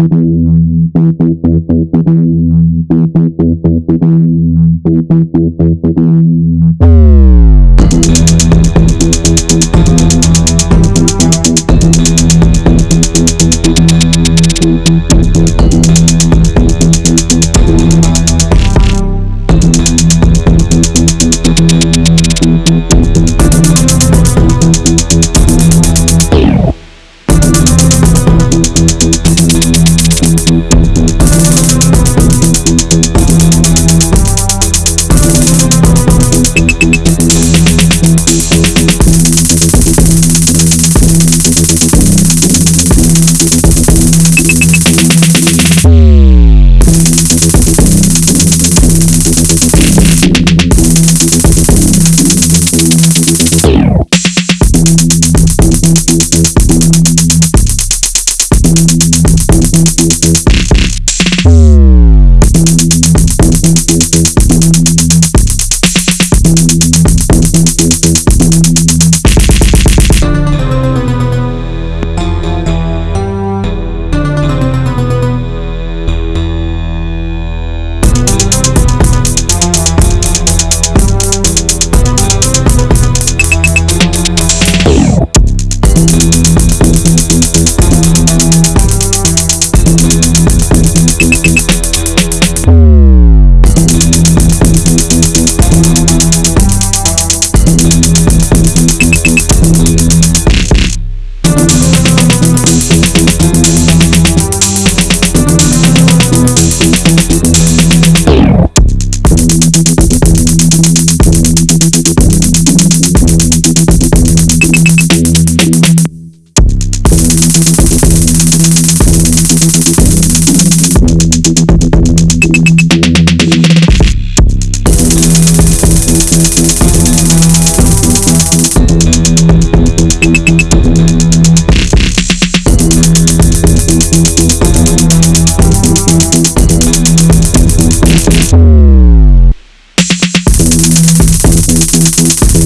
Thank Thank